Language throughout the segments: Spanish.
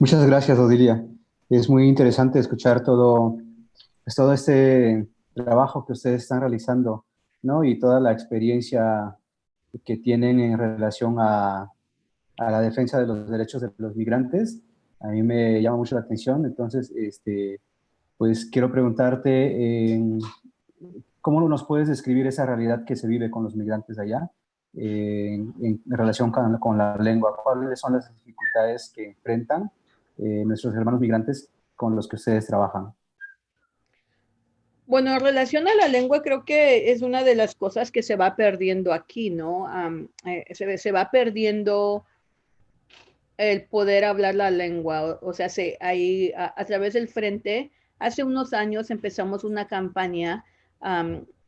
Muchas gracias, Odilia. Es muy interesante escuchar todo, pues, todo este trabajo que ustedes están realizando, ¿no? Y toda la experiencia que tienen en relación a, a la defensa de los derechos de los migrantes. A mí me llama mucho la atención, entonces, este, pues quiero preguntarte, ¿cómo nos puedes describir esa realidad que se vive con los migrantes allá en, relación con, con, la lengua? ¿Cuáles son las dificultades que enfrentan eh, nuestros hermanos migrantes con los que ustedes trabajan? Bueno, en relación a la lengua, creo que es una de las cosas que se va perdiendo aquí, ¿no? Eh, se, va perdiendo el poder hablar la lengua. O, sea, se, ahí a, través del frente, hace unos años empezamos una campaña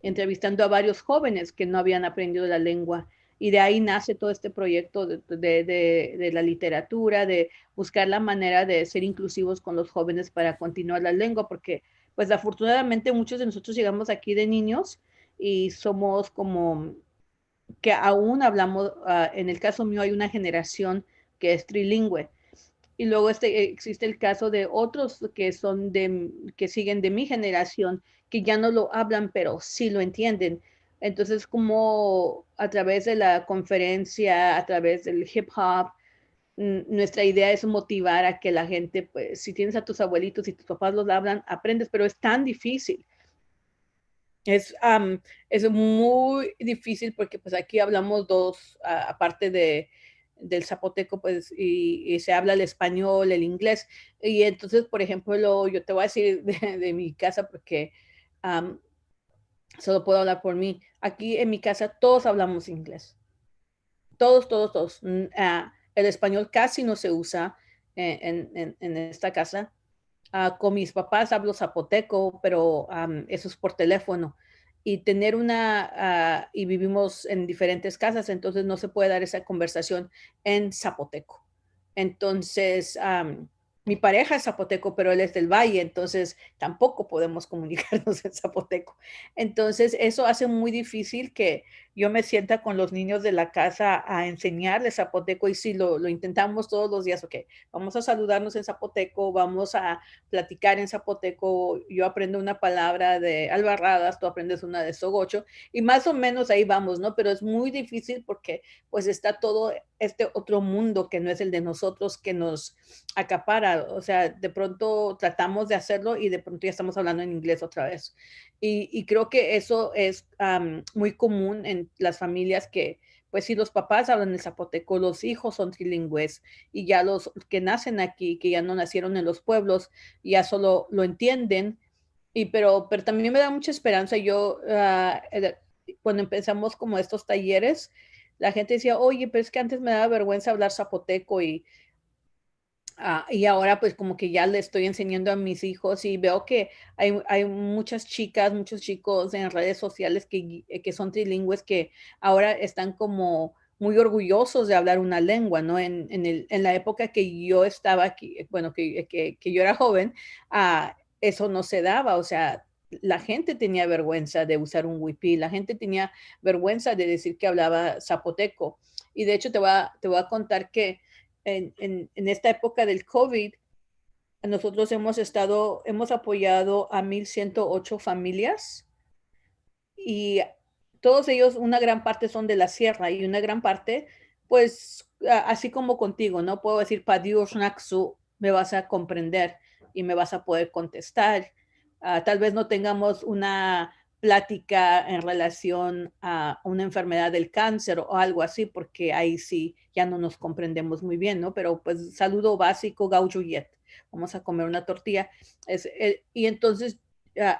entrevistando a varios jóvenes que no habían aprendido la lengua y de ahí nace todo este proyecto de, la literatura, de buscar la manera de ser inclusivos con los jóvenes para continuar la lengua, porque pues afortunadamente muchos de nosotros llegamos aquí de niños y somos como que aún hablamos, ah, en el caso mío hay una generación que es trilingüe. Y luego este, existe el caso de otros que son de, que siguen de mi generación, que ya no lo hablan, pero sí lo entienden. Entonces, como a través de la conferencia, a través del hip hop, nuestra idea es motivar a que la gente, pues, si tienes a tus abuelitos y tus papás los hablan, aprendes, pero es tan difícil. Es, es muy difícil porque pues aquí hablamos dos, aparte de, del zapoteco, pues, y, se habla el español, el inglés. Y entonces, por ejemplo, yo te voy a decir de, mi casa porque solo puedo hablar por mí. Aquí en mi casa todos hablamos inglés. Todos, todos, todos. Ah, el español casi no se usa en, esta casa. Ah, con mis papás hablo zapoteco, pero eso es por teléfono. Y tener una, ah, y vivimos en diferentes casas, entonces no se puede dar esa conversación en zapoteco. Entonces, mi pareja es zapoteco, pero él es del valle, entonces tampoco podemos comunicarnos en zapoteco. Entonces, eso hace muy difícil que yo me sienta con los niños de la casa a enseñarles zapoteco y si lo, lo, intentamos todos los días, ok, vamos a saludarnos en zapoteco, vamos a platicar en zapoteco, yo aprendo una palabra de albarradas, tú aprendes una de sogocho y más o menos ahí vamos, ¿no? Pero es muy difícil porque pues está todo este otro mundo que no es el de nosotros que nos acapara, o sea, de pronto tratamos de hacerlo y de pronto ya estamos hablando en inglés otra vez. Y, creo que eso es muy común en las familias que, pues si los papás hablan el zapoteco, los hijos son trilingües y ya los que nacen aquí, que ya no nacieron en los pueblos, ya solo lo entienden. Y pero, pero también me da mucha esperanza. Yo, ah, cuando empezamos como estos talleres, la gente decía, oye, pero es que antes me daba vergüenza hablar zapoteco y Ah, y ahora pues como que ya le estoy enseñando a mis hijos y veo que hay, hay muchas chicas, muchos chicos en redes sociales que, eh, que, son trilingües que ahora están como muy orgullosos de hablar una lengua, ¿no? En, en, el, en la época que yo estaba aquí, eh, bueno, que, que, que yo era joven, ah, eso no se daba, o sea, la gente tenía vergüenza de usar un wipi, la gente tenía vergüenza de decir que hablaba zapoteco. Y de hecho te voy te voy a contar que en, esta época del COVID, nosotros hemos estado, hemos apoyado a 1.108 familias y todos ellos, una gran parte son de la sierra y una gran parte, pues así como contigo, no puedo decir, Dios Naxu, me vas a comprender y me vas a poder contestar. Ah, tal vez no tengamos una plática en relación a una enfermedad del cáncer o algo así, porque ahí sí ya no nos comprendemos muy bien, ¿no? Pero pues saludo básico, gaujuyet, vamos a comer una tortilla. Es, y entonces,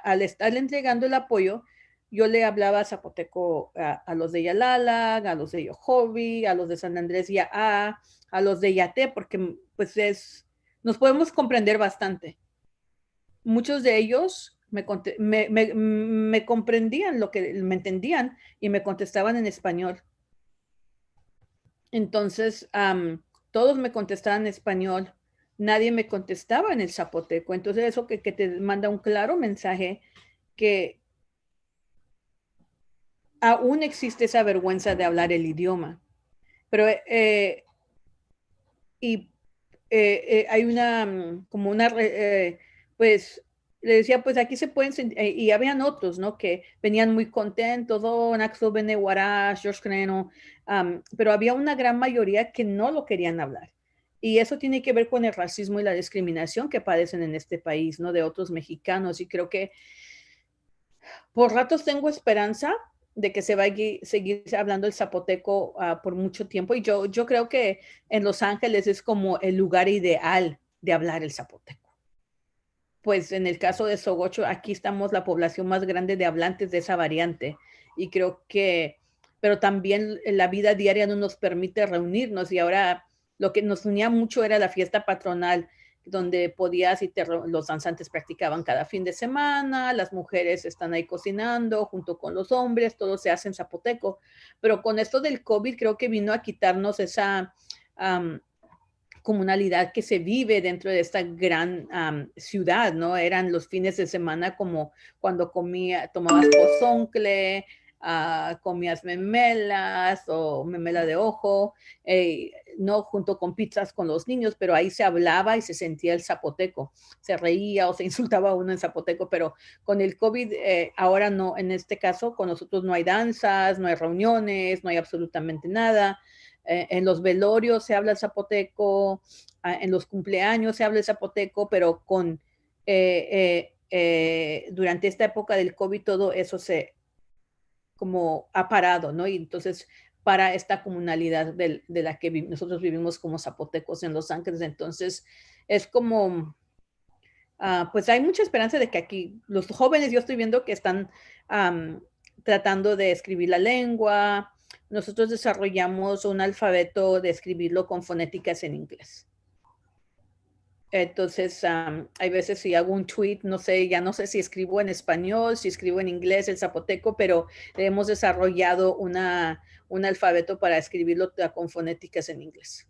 al estarle entregando el apoyo, yo le hablaba zapoteco a, los de Yalala, a los de Yohovi, a los de San Andrés y a, a los de Yate, porque pues es, nos podemos comprender bastante. Muchos de ellos me, comprendían lo que me entendían y me contestaban en español. Entonces, todos me contestaban en español, nadie me contestaba en el zapoteco. Entonces, eso que, te manda un claro mensaje que aún existe esa vergüenza de hablar el idioma. Pero, eh, y hay una, mm, como una, pues, le decía, pues aquí se pueden, y habían otros, ¿no? Que venían muy contentos, oh, Naxo Beneguara, George Creno, pero había una gran mayoría que no lo querían hablar. Y eso tiene que ver con el racismo y la discriminación que padecen en este país, ¿no? De otros mexicanos. Y creo que por ratos tengo esperanza de que se va a seguir hablando el zapoteco ah, por mucho tiempo. Y yo, yo creo que en Los Ángeles es como el lugar ideal de hablar el zapoteco. Pues en el caso de Sogocho, aquí estamos la población más grande de hablantes de esa variante. Y creo que, pero también la vida diaria no nos permite reunirnos. Y ahora lo que nos unía mucho era la fiesta patronal, donde podías y los danzantes practicaban cada fin de semana, las mujeres están ahí cocinando junto con los hombres, todo se hace en zapoteco. Pero con esto del COVID creo que vino a quitarnos esa comunalidad que se vive dentro de esta gran ciudad, ¿no? Eran los fines de semana como cuando comía, tomabas pozoncle, uh, comías memelas o memela de ojo, eh, no junto con pizzas con los niños, pero ahí se hablaba y se sentía el zapoteco, se reía o se insultaba uno en zapoteco, pero con el COVID eh, ahora no, en este caso con nosotros no hay danzas, no hay reuniones, no hay absolutamente nada. Eh, en los velorios se habla el zapoteco, ah, en los cumpleaños se habla el zapoteco, pero con durante esta época del COVID todo eso se, como ha parado, ¿no? Y entonces para esta comunalidad de, la que nosotros vivimos como zapotecos en Los Ángeles, entonces es como, ah, pues hay mucha esperanza de que aquí los jóvenes, yo estoy viendo que están tratando de escribir la lengua, nosotros desarrollamos un alfabeto de escribirlo con fonéticas en inglés. Entonces, hay veces si hago un tweet, no sé, ya no sé si escribo en español, si escribo en inglés, el zapoteco, pero hemos desarrollado una, un alfabeto para escribirlo con fonéticas en inglés.